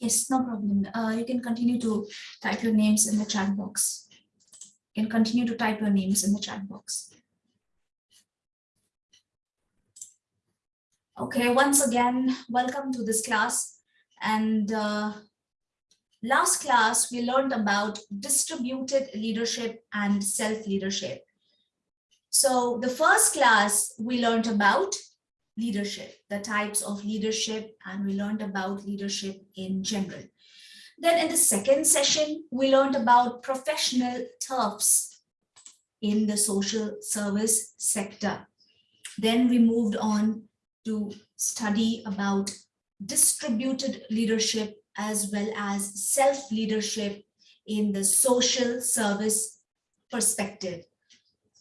Yes, no problem. Uh, you can continue to type your names in the chat box. You can continue to type your names in the chat box. Okay, once again, welcome to this class. And uh, last class, we learned about distributed leadership and self-leadership. So the first class, we learned about leadership, the types of leadership, and we learned about leadership in general. Then in the second session, we learned about professional turfs in the social service sector. Then we moved on to study about distributed leadership as well as self-leadership in the social service perspective.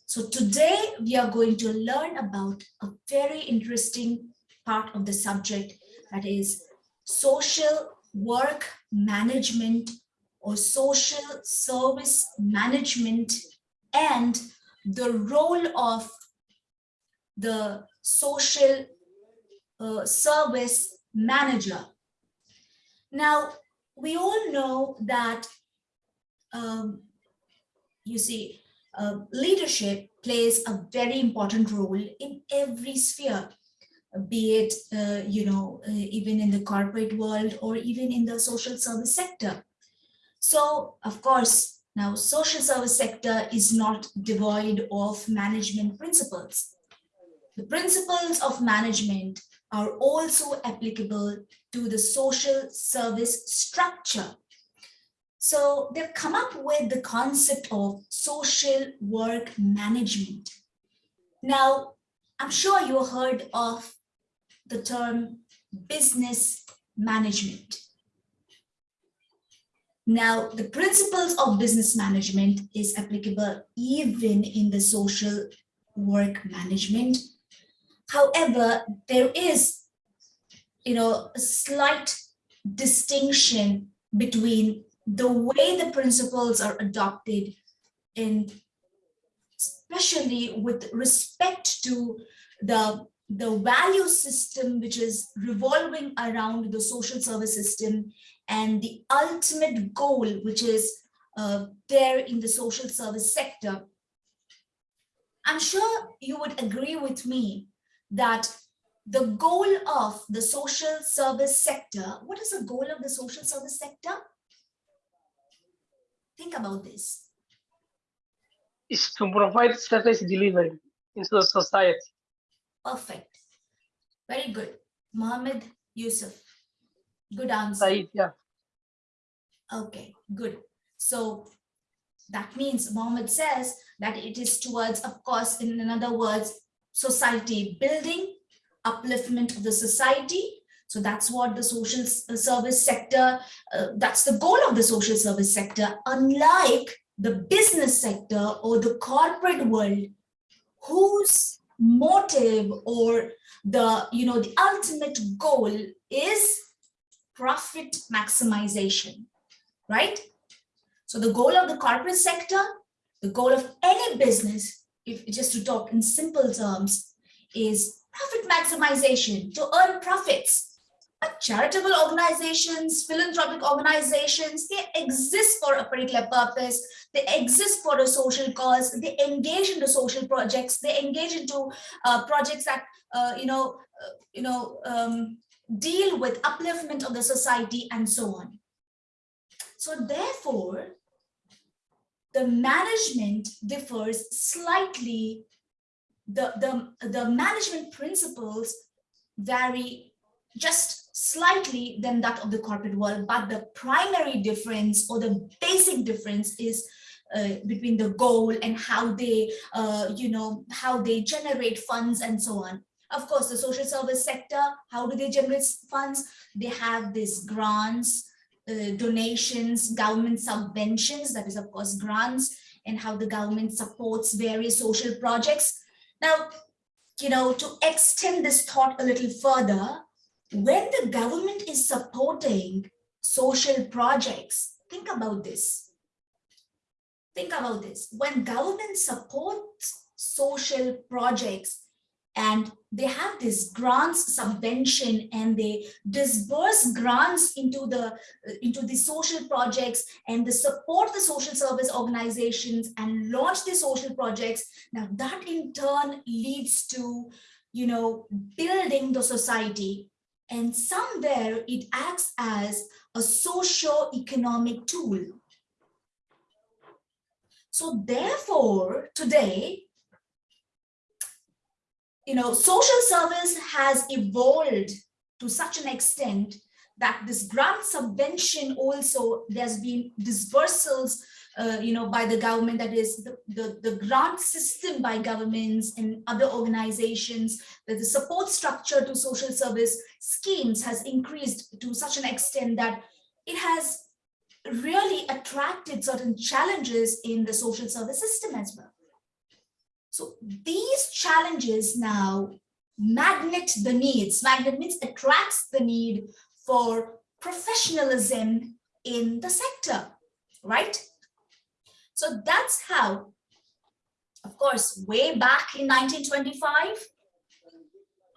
So today we are going to learn about a very interesting part of the subject that is social work management or social service management and the role of the social uh, service manager. Now, we all know that, um, you see, uh, leadership plays a very important role in every sphere, be it, uh, you know, uh, even in the corporate world or even in the social service sector. So, of course, now social service sector is not devoid of management principles. The principles of management are also applicable to the social service structure so they've come up with the concept of social work management. Now, I'm sure you heard of the term business management. Now, the principles of business management is applicable even in the social work management. However, there is, you know, a slight distinction between the way the principles are adopted and especially with respect to the the value system which is revolving around the social service system and the ultimate goal which is uh, there in the social service sector. I'm sure you would agree with me that the goal of the social service sector what is the goal of the social service sector Think about this. Is to provide service delivery into the society. Perfect. Very good. Mohammed Yusuf. Good answer. Said, yeah. Okay, good. So that means Mohammed says that it is towards, of course, in other words, society building, upliftment of the society, so that's what the social uh, service sector, uh, that's the goal of the social service sector, unlike the business sector or the corporate world, whose motive or the, you know, the ultimate goal is profit maximization, right? So the goal of the corporate sector, the goal of any business, if just to talk in simple terms, is profit maximization, to earn profits charitable organizations, philanthropic organizations, they exist for a particular purpose. They exist for a social cause. They engage into social projects. They engage into uh, projects that, uh, you know, uh, you know, um, deal with upliftment of the society and so on. So therefore, the management differs slightly. The, the, the management principles vary just slightly than that of the corporate world, but the primary difference or the basic difference is uh, between the goal and how they, uh, you know, how they generate funds and so on. Of course, the social service sector, how do they generate funds? They have these grants, uh, donations, government subventions, that is of course grants, and how the government supports various social projects. Now, you know, to extend this thought a little further, when the government is supporting social projects, think about this. Think about this. When government supports social projects, and they have this grants subvention and they disburse grants into the into the social projects and they support the social service organizations and launch the social projects now that in turn leads to you know building the society and somewhere it acts as a socio-economic tool. So therefore today you know, social service has evolved to such an extent that this grant subvention also there's been dispersals uh, you know by the government that is the, the, the grant system by governments and other organizations that the support structure to social service schemes has increased to such an extent that it has really attracted certain challenges in the social service system as well so these challenges now magnet the needs. Magnet means attracts the need for professionalism in the sector, right? So that's how, of course, way back in 1925,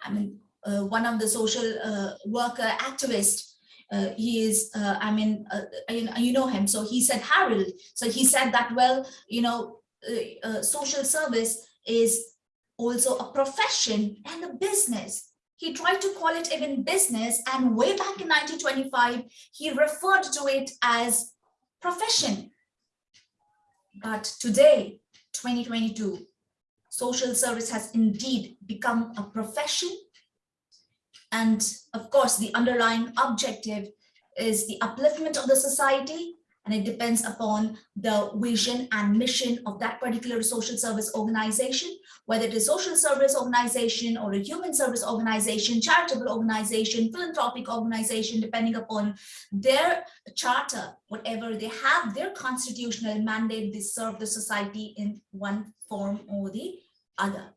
I mean, uh, one of the social uh, worker activists, uh, he is, uh, I mean, uh, you, know, you know him, so he said Harold. So he said that, well, you know, uh, uh, social service is also a profession and a business. He tried to call it even business and way back in 1925, he referred to it as profession. But today, 2022, social service has indeed become a profession. And of course, the underlying objective is the upliftment of the society and it depends upon the vision and mission of that particular social service organization, whether it is social service organization or a human service organization, charitable organization, philanthropic organization, depending upon their charter, whatever they have, their constitutional mandate, they serve the society in one form or the other.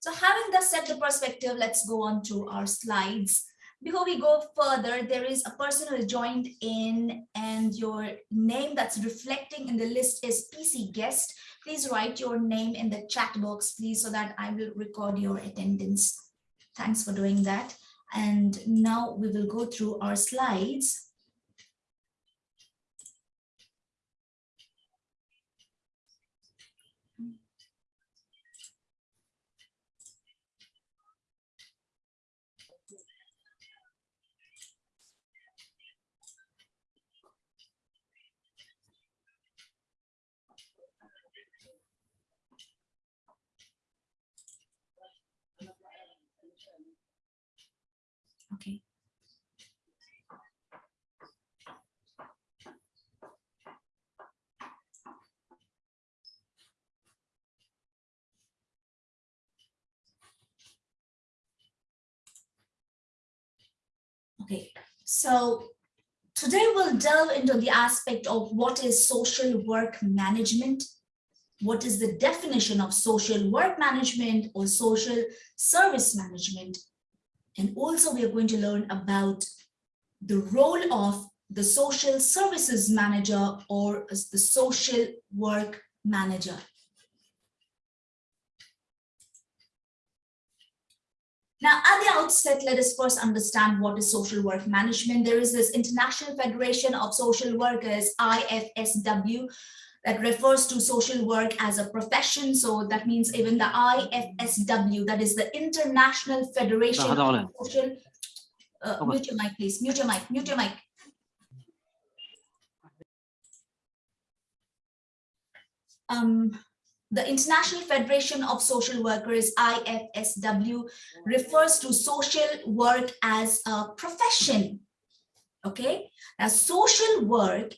So having thus set the perspective, let's go on to our slides. Before we go further, there is a person who joined in and your name that's reflecting in the list is PC guest. Please write your name in the chat box, please, so that I will record your attendance. Thanks for doing that. And now we will go through our slides. Okay. Okay, so today we'll delve into the aspect of what is social work management, what is the definition of social work management or social service management, and also we are going to learn about the role of the social services manager or the social work manager. Now, at the outset, let us first understand what is social work management. There is this International Federation of Social Workers, IFSW, that refers to social work as a profession. So that means even the IFSW, that is the International Federation of Social. Uh, mute your mic, please. Mute your mic. Mute your mic. Um, the International Federation of Social Workers, IFSW, refers to social work as a profession. Okay, now social work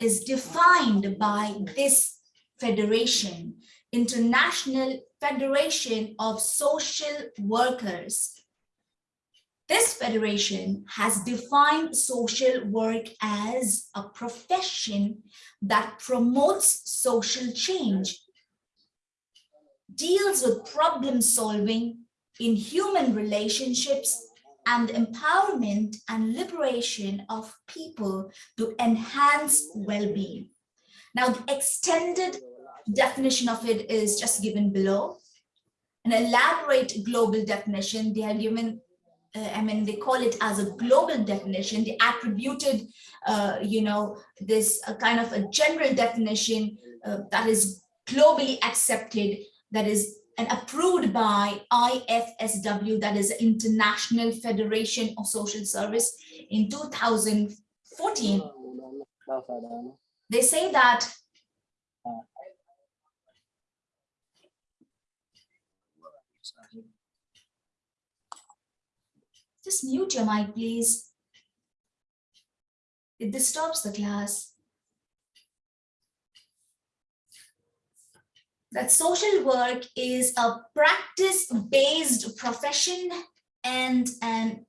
is defined by this federation, International Federation of Social Workers. This federation has defined social work as a profession that promotes social change, deals with problem solving in human relationships and empowerment and liberation of people to enhance well-being. Now, the extended definition of it is just given below. an elaborate global definition. They are given, uh, I mean, they call it as a global definition. They attributed, uh, you know, this uh, kind of a general definition uh, that is globally accepted, that is and approved by IFSW, that is International Federation of Social Service in 2014. They say that just mute your mic, please. It disturbs the class. That social work is a practice-based profession and an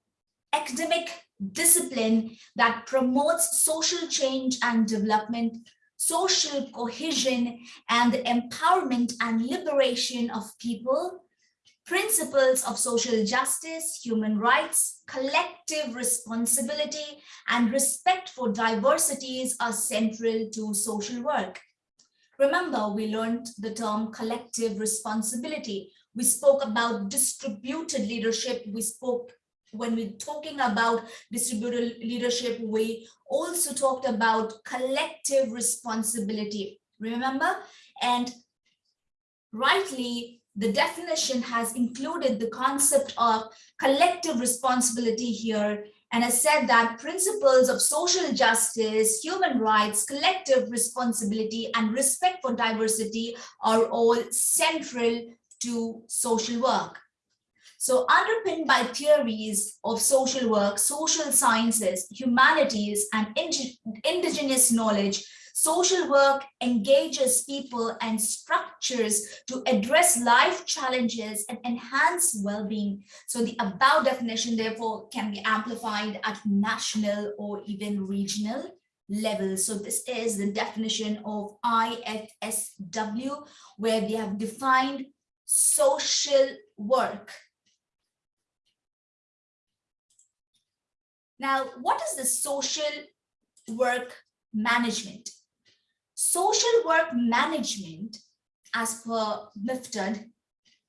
academic discipline that promotes social change and development, social cohesion, and the empowerment and liberation of people, principles of social justice, human rights, collective responsibility, and respect for diversities are central to social work. Remember, we learned the term collective responsibility. We spoke about distributed leadership. We spoke when we're talking about distributed leadership, we also talked about collective responsibility. Remember? And rightly, the definition has included the concept of collective responsibility here and has said that principles of social justice, human rights, collective responsibility, and respect for diversity are all central to social work. So underpinned by theories of social work, social sciences, humanities, and indigenous knowledge, Social work engages people and structures to address life challenges and enhance well-being. So the above definition, therefore, can be amplified at national or even regional level. So this is the definition of IFSW, where they have defined social work. Now, what is the social work management? Social work management, as per Mifted,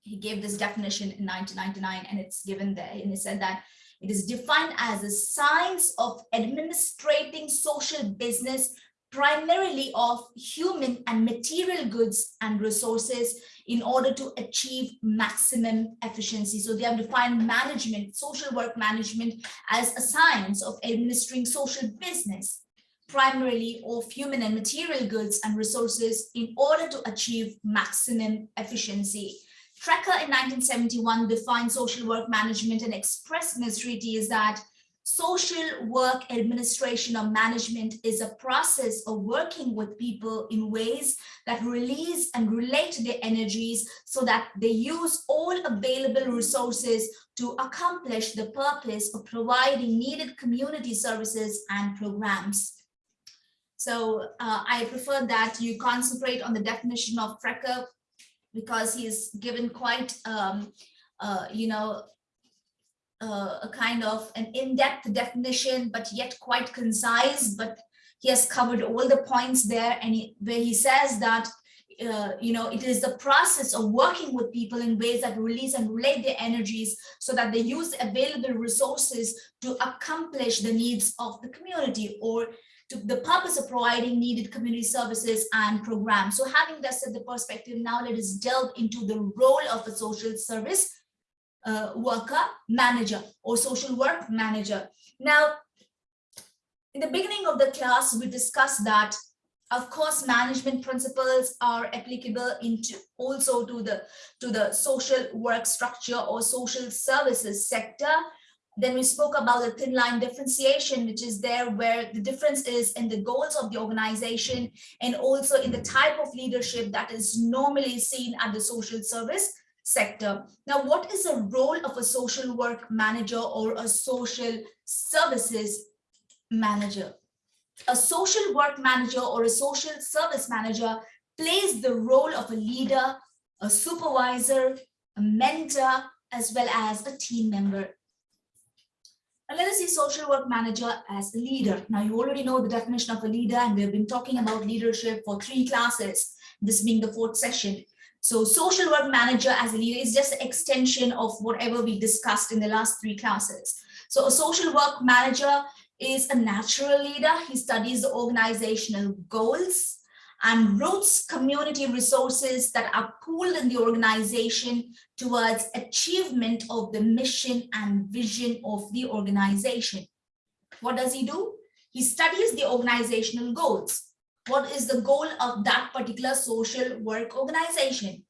he gave this definition in 1999 and it's given there and he said that it is defined as a science of administrating social business primarily of human and material goods and resources in order to achieve maximum efficiency. So they have defined management, social work management as a science of administering social business primarily of human and material goods and resources in order to achieve maximum efficiency. Trecker in 1971 defined social work management and expressed his treatise that social work administration or management is a process of working with people in ways that release and relate their energies so that they use all available resources to accomplish the purpose of providing needed community services and programs. So uh, I prefer that you concentrate on the definition of Trecker because he's given quite, um, uh, you know, uh, a kind of an in-depth definition, but yet quite concise, but he has covered all the points there. And he, where he says that uh, you know, it is the process of working with people in ways that release and relate their energies so that they use available resources to accomplish the needs of the community or to the purpose of providing needed community services and programs. So having that set the perspective, now let us delve into the role of a social service uh, worker manager or social work manager. Now, in the beginning of the class, we discussed that of course management principles are applicable into also to the to the social work structure or social services sector then we spoke about the thin line differentiation, which is there where the difference is in the goals of the organization and also in the type of leadership that is normally seen at the social service sector. Now, what is the role of a social work manager or a social services manager? A social work manager or a social service manager plays the role of a leader, a supervisor, a mentor, as well as a team member. Now let us see social work manager as a leader. Now you already know the definition of a leader and we've been talking about leadership for three classes, this being the fourth session. So social work manager as a leader is just an extension of whatever we discussed in the last three classes. So a social work manager is a natural leader. He studies the organizational goals and roots community resources that are pooled in the organization towards achievement of the mission and vision of the organization. What does he do? He studies the organizational goals. What is the goal of that particular social work organization?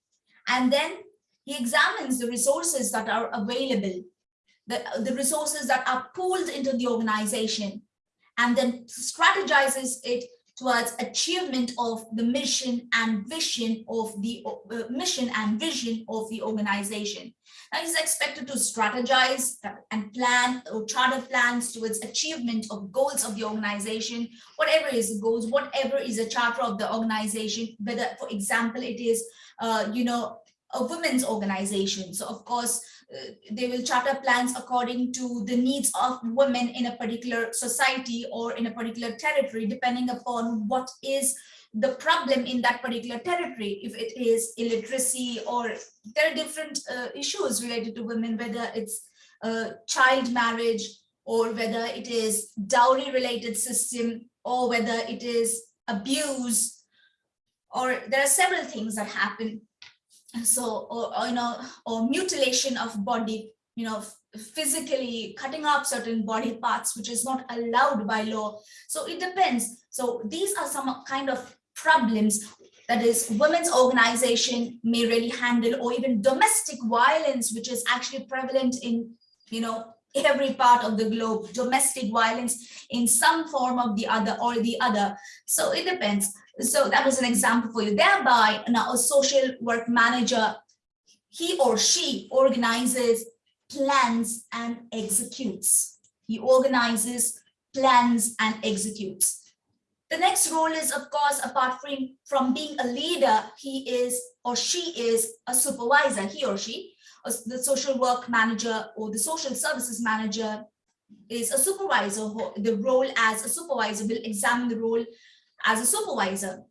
And then he examines the resources that are available, the, the resources that are pooled into the organization, and then strategizes it towards achievement of the mission and vision of the uh, mission and vision of the organization. Now he's expected to strategize and plan or charter plans towards achievement of goals of the organization, whatever is the goals, whatever is a charter of the organization, whether, for example, it is, uh, you know, a women's organization. So of course, uh, they will charter plans according to the needs of women in a particular society or in a particular territory, depending upon what is the problem in that particular territory. If it is illiteracy or there are different uh, issues related to women, whether it's uh, child marriage or whether it is dowry related system or whether it is abuse or there are several things that happen so or, or, you know or mutilation of body you know physically cutting off certain body parts which is not allowed by law. So it depends. So these are some kind of problems that is women's organization may really handle or even domestic violence which is actually prevalent in you know every part of the globe domestic violence in some form of the other or the other so it depends so that was an example for you. Thereby, now a social work manager, he or she organizes, plans, and executes. He organizes, plans, and executes. The next role is, of course, apart from, from being a leader, he is or she is a supervisor, he or she, the social work manager or the social services manager is a supervisor. The role as a supervisor will examine the role as a supervisor.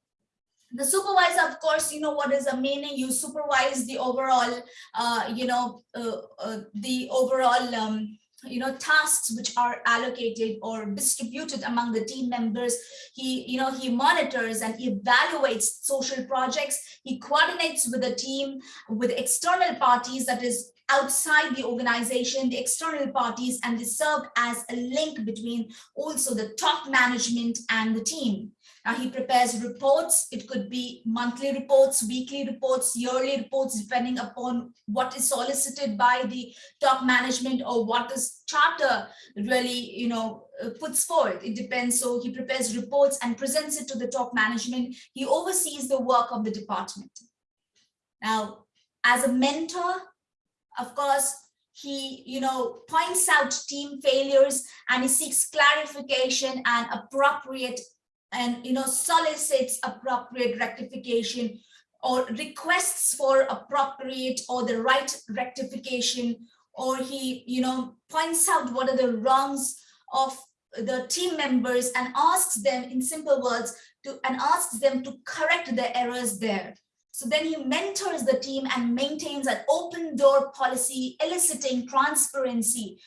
The supervisor, of course, you know what is the meaning. You supervise the overall, uh, you know, uh, uh, the overall, um, you know, tasks which are allocated or distributed among the team members. He, you know, he monitors and evaluates social projects. He coordinates with the team, with external parties, that is outside the organization, the external parties, and they serve as a link between also the top management and the team. Now he prepares reports. It could be monthly reports, weekly reports, yearly reports, depending upon what is solicited by the top management or what this charter really, you know, uh, puts forth. It depends. So he prepares reports and presents it to the top management. He oversees the work of the department. Now, as a mentor, of course, he you know points out team failures and he seeks clarification and appropriate and you know solicits appropriate rectification or requests for appropriate or the right rectification or he you know points out what are the wrongs of the team members and asks them in simple words to and asks them to correct the errors there. So then he mentors the team and maintains an open door policy eliciting transparency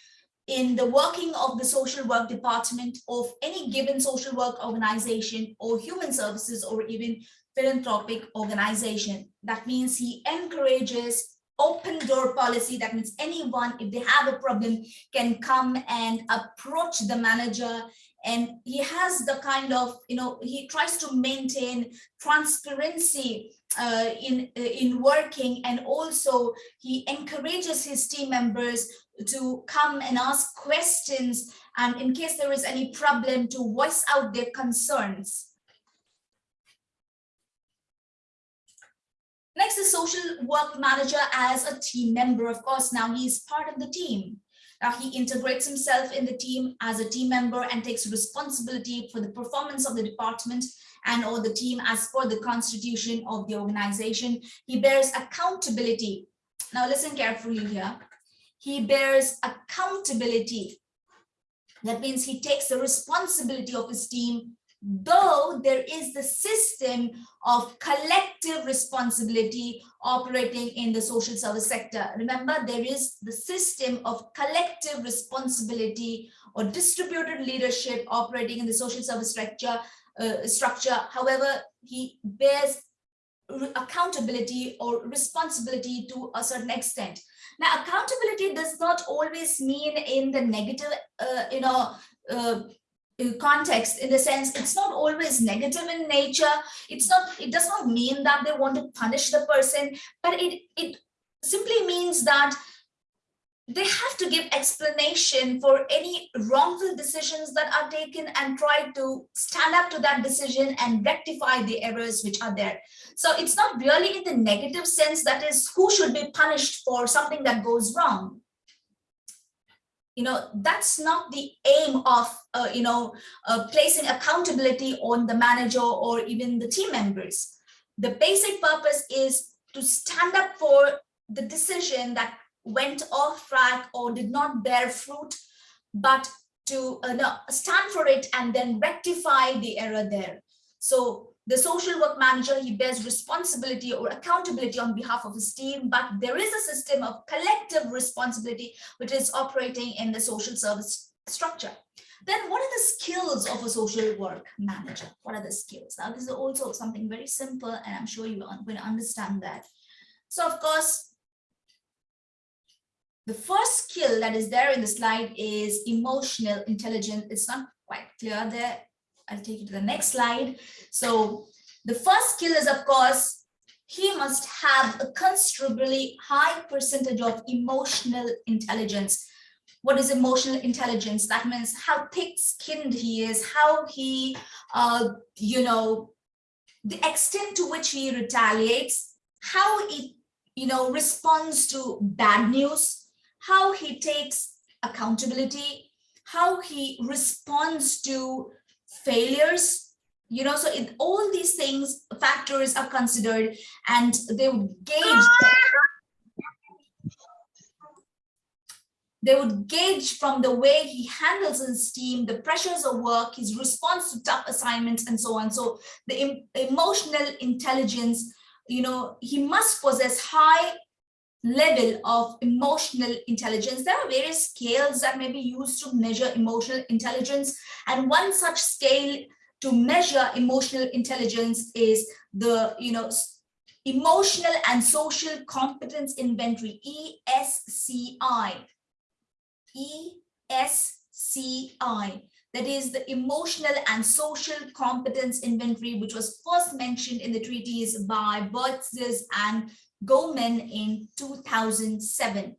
in the working of the social work department of any given social work organization or human services or even philanthropic organization. That means he encourages open door policy. That means anyone, if they have a problem, can come and approach the manager and he has the kind of, you know, he tries to maintain transparency uh, in, uh, in working and also he encourages his team members to come and ask questions and in case there is any problem to voice out their concerns. Next is social work manager as a team member. Of course, now he's part of the team. Now he integrates himself in the team as a team member and takes responsibility for the performance of the department and or the team as per the constitution of the organization. He bears accountability. Now listen carefully here. He bears accountability. That means he takes the responsibility of his team though there is the system of collective responsibility operating in the social service sector. Remember, there is the system of collective responsibility or distributed leadership operating in the social service structure. Uh, structure. However, he bears accountability or responsibility to a certain extent. Now, accountability does not always mean in the negative, uh, you know, uh, context in the sense it's not always negative in nature. It's not it does not mean that they want to punish the person but it it simply means that they have to give explanation for any wrongful decisions that are taken and try to stand up to that decision and rectify the errors which are there. So it's not really in the negative sense that is who should be punished for something that goes wrong. You know, that's not the aim of, uh, you know, uh, placing accountability on the manager or even the team members. The basic purpose is to stand up for the decision that went off track or did not bear fruit, but to uh, no, stand for it and then rectify the error there. So the social work manager, he bears responsibility or accountability on behalf of his team, but there is a system of collective responsibility which is operating in the social service structure. Then what are the skills of a social work manager? What are the skills? Now, this is also something very simple, and I'm sure you are going to understand that. So, of course, the first skill that is there in the slide is emotional intelligence. It's not quite clear there. I'll take you to the next slide. So the first skill is, of course, he must have a considerably high percentage of emotional intelligence. What is emotional intelligence? That means how thick-skinned he is, how he, uh, you know, the extent to which he retaliates, how he, you know, responds to bad news, how he takes accountability, how he responds to failures, you know, so it, all these things, factors are considered and they would gauge they would gauge from the way he handles his team, the pressures of work, his response to tough assignments, and so on. So the em emotional intelligence, you know, he must possess high level of emotional intelligence. There are various scales that may be used to measure emotional intelligence. And one such scale to measure emotional intelligence is the, you know, emotional and social competence inventory, ESCI. ESCI. That is the emotional and social competence inventory, which was first mentioned in the treaties by Boyatzis and Goleman in 2007.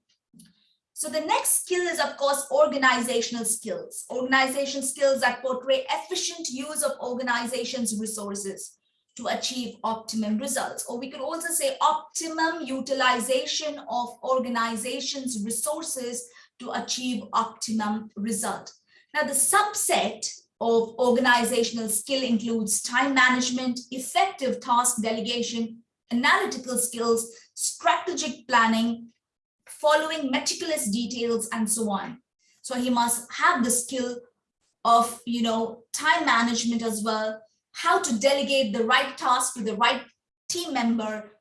So the next skill is, of course, organizational skills. Organization skills that portray efficient use of organization's resources to achieve optimum results. Or we could also say optimum utilization of organization's resources to achieve optimum result. Now, the subset of organizational skill includes time management, effective task delegation, analytical skills, strategic planning, following meticulous details, and so on. So he must have the skill of, you know, time management as well, how to delegate the right task to the right team member.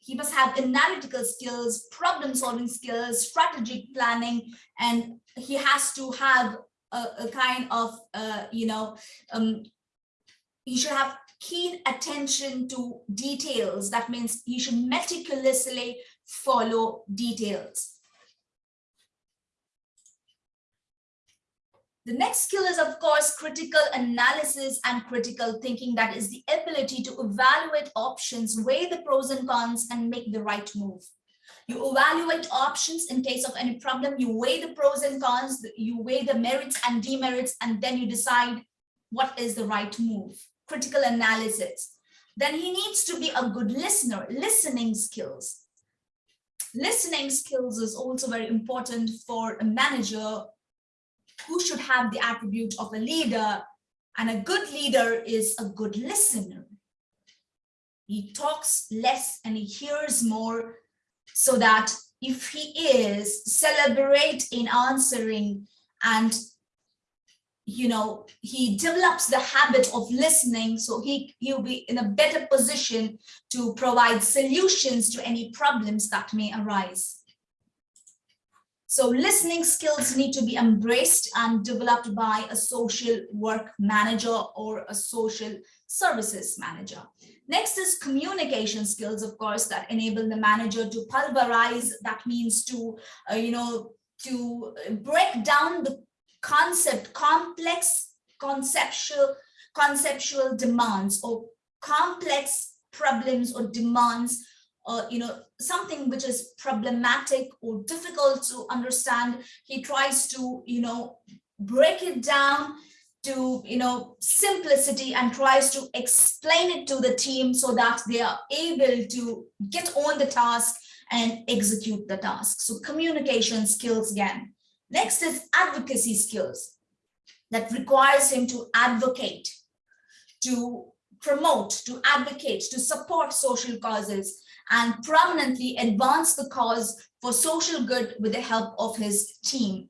He must have analytical skills, problem solving skills, strategic planning, and he has to have a, a kind of, uh, you know, um, he should have keen attention to details. That means you should meticulously follow details. The next skill is, of course, critical analysis and critical thinking. That is the ability to evaluate options, weigh the pros and cons, and make the right move. You evaluate options in case of any problem. You weigh the pros and cons, you weigh the merits and demerits, and then you decide what is the right move critical analysis. Then he needs to be a good listener, listening skills. Listening skills is also very important for a manager who should have the attribute of a leader. And a good leader is a good listener. He talks less and he hears more so that if he is celebrate in answering and you know, he develops the habit of listening, so he, he'll be in a better position to provide solutions to any problems that may arise. So listening skills need to be embraced and developed by a social work manager or a social services manager. Next is communication skills, of course, that enable the manager to pulverize, that means to, uh, you know, to break down the concept, complex conceptual, conceptual demands or complex problems or demands uh, you know, something which is problematic or difficult to understand, he tries to, you know, break it down to, you know, simplicity and tries to explain it to the team so that they are able to get on the task and execute the task. So communication skills again. Next is advocacy skills that requires him to advocate, to promote, to advocate, to support social causes, and prominently advance the cause for social good with the help of his team.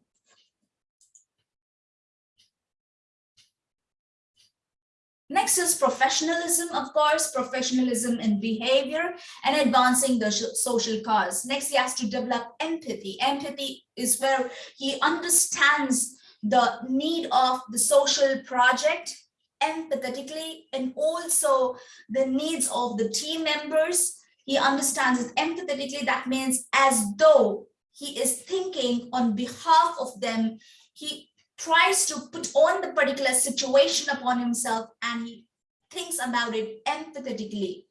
Next is professionalism, of course, professionalism in behavior and advancing the social cause. Next, he has to develop empathy. Empathy is where he understands the need of the social project empathetically and also the needs of the team members he understands it empathetically. That means as though he is thinking on behalf of them. He tries to put on the particular situation upon himself and he thinks about it empathetically.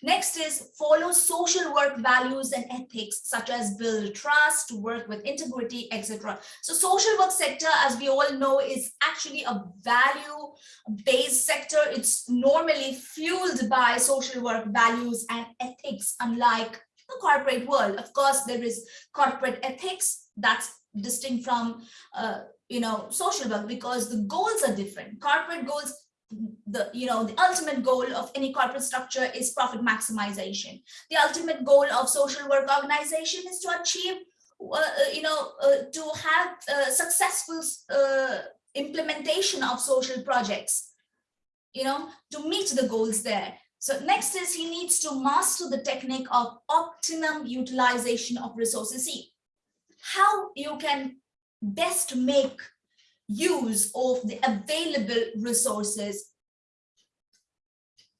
Next is follow social work values and ethics, such as build trust, work with integrity, etc. So social work sector, as we all know, is actually a value-based sector. It's normally fueled by social work values and ethics, unlike the corporate world. Of course, there is corporate ethics that's distinct from, uh, you know, social work because the goals are different. Corporate goals the you know the ultimate goal of any corporate structure is profit maximization. The ultimate goal of social work organization is to achieve uh, uh you know uh, to have uh, successful uh, implementation of social projects you know to meet the goals there. So next is he needs to master the technique of optimum utilization of resources. See how you can best make use of the available resources.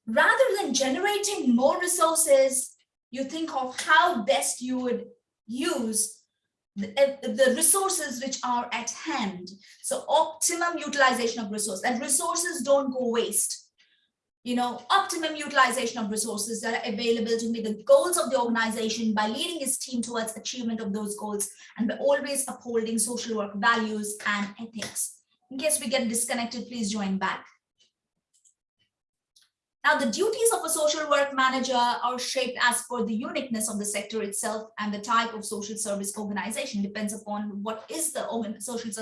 Rather than generating more resources, you think of how best you would use the, eh, the resources which are at hand. So optimum utilization of resources and resources don't go waste you know, optimum utilization of resources that are available to meet the goals of the organization by leading his team towards achievement of those goals and by always upholding social work values and ethics. In case we get disconnected, please join back. Now, the duties of a social work manager are shaped as per the uniqueness of the sector itself and the type of social service organization depends upon what is the social service